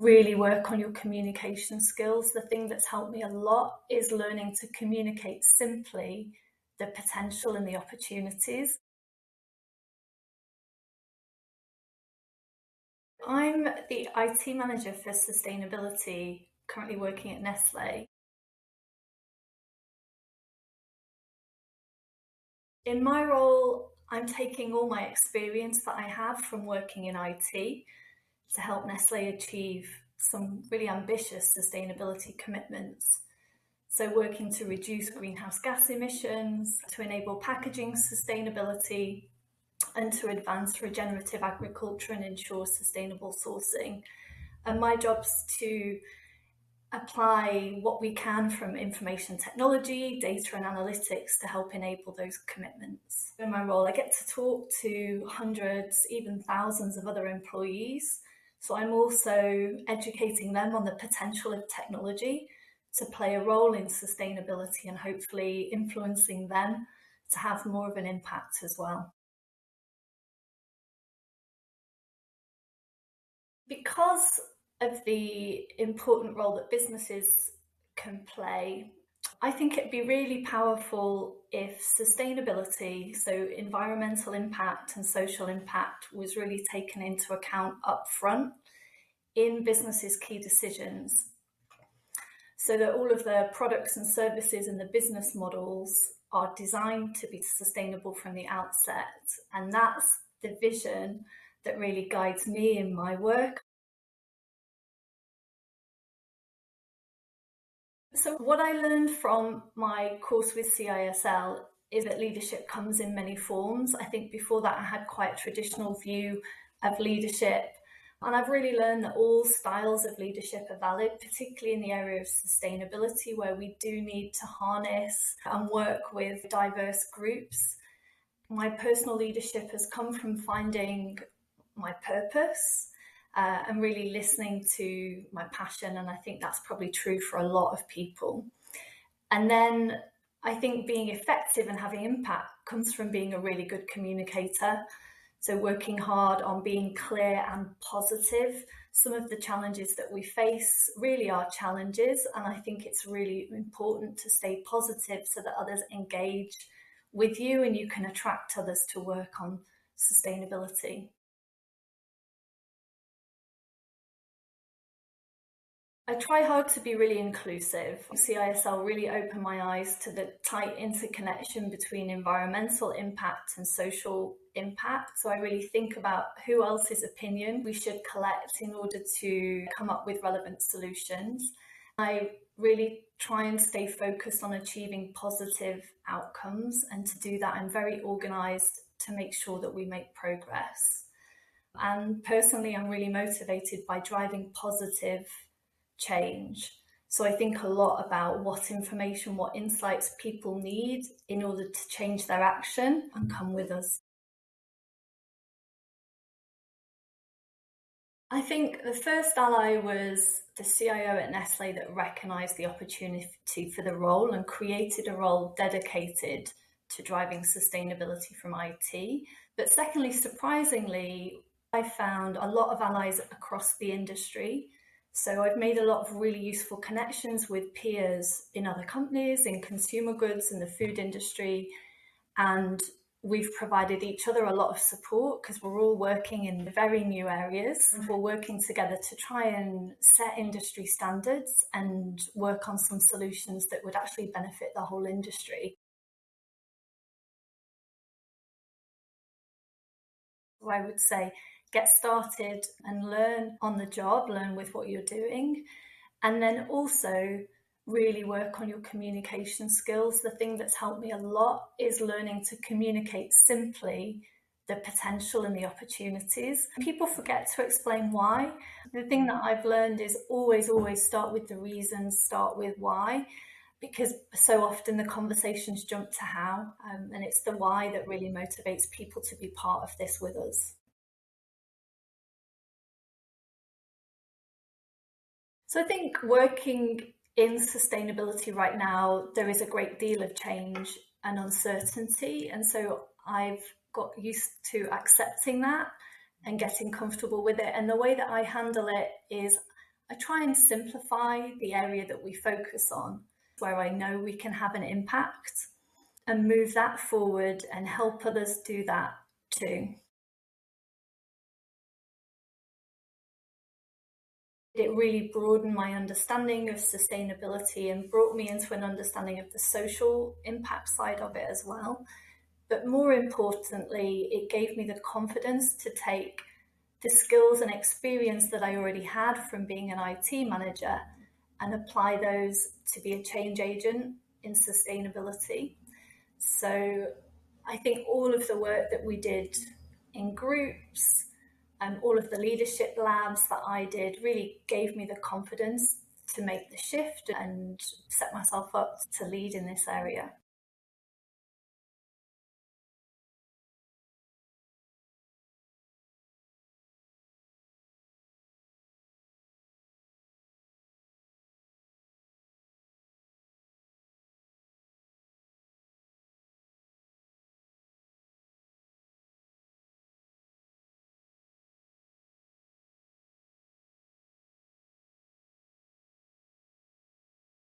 really work on your communication skills. The thing that's helped me a lot is learning to communicate simply the potential and the opportunities. I'm the IT manager for sustainability, currently working at Nestle. In my role, I'm taking all my experience that I have from working in IT to help Nestle achieve some really ambitious sustainability commitments. So, working to reduce greenhouse gas emissions, to enable packaging sustainability, and to advance regenerative agriculture and ensure sustainable sourcing. And my job's to apply what we can from information technology, data and analytics to help enable those commitments. In my role, I get to talk to hundreds, even thousands of other employees. So I'm also educating them on the potential of technology to play a role in sustainability and hopefully influencing them to have more of an impact as well. Because of the important role that businesses can play, I think it'd be really powerful if sustainability, so environmental impact and social impact, was really taken into account up front in businesses' key decisions. So that all of the products and services and the business models are designed to be sustainable from the outset. And that's the vision that really guides me in my work. So, what I learned from my course with CISL is that leadership comes in many forms. I think before that, I had quite a traditional view of leadership. And I've really learned that all styles of leadership are valid, particularly in the area of sustainability, where we do need to harness and work with diverse groups. My personal leadership has come from finding my purpose uh, and really listening to my passion. And I think that's probably true for a lot of people. And then I think being effective and having impact comes from being a really good communicator. So, working hard on being clear and positive. Some of the challenges that we face really are challenges, and I think it's really important to stay positive so that others engage with you and you can attract others to work on sustainability. I try hard to be really inclusive. CISL really opened my eyes to the tight interconnection between environmental impact and social impact. So I really think about who else's opinion we should collect in order to come up with relevant solutions. I really try and stay focused on achieving positive outcomes. And to do that, I'm very organized to make sure that we make progress. And personally, I'm really motivated by driving positive change. So I think a lot about what information, what insights people need in order to change their action and mm. come with us. I think the first ally was the CIO at Nestle that recognised the opportunity for the role and created a role dedicated to driving sustainability from IT. But secondly, surprisingly, I found a lot of allies across the industry so I've made a lot of really useful connections with peers in other companies, in consumer goods, in the food industry, and we've provided each other a lot of support because we're all working in very new areas. Mm-hmm. We're working together to try and set industry standards and work on some solutions that would actually benefit the whole industry. I would say get started and learn on the job, learn with what you're doing, and then also really work on your communication skills. The thing that's helped me a lot is learning to communicate simply the potential and the opportunities. People forget to explain why. The thing that I've learned is always, always start with the reasons, start with why, because so often the conversations jump to how, um, and it's the why that really motivates people to be part of this with us. So I think working in sustainability right now, there is a great deal of change and uncertainty. And so I've got used to accepting that and getting comfortable with it. And the way that I handle it is I try and simplify the area that we focus on where I know we can have an impact and move that forward and help others do that too. It really broadened my understanding of sustainability and brought me into an understanding of the social impact side of it as well. But more importantly, it gave me the confidence to take the skills and experience that I already had from being an IT manager and apply those to be a change agent in sustainability. So I think all of the work that we did in groups and all of the leadership labs that I did really gave me the confidence to make the shift and set myself up to lead in this area.